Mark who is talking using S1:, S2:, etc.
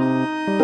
S1: you.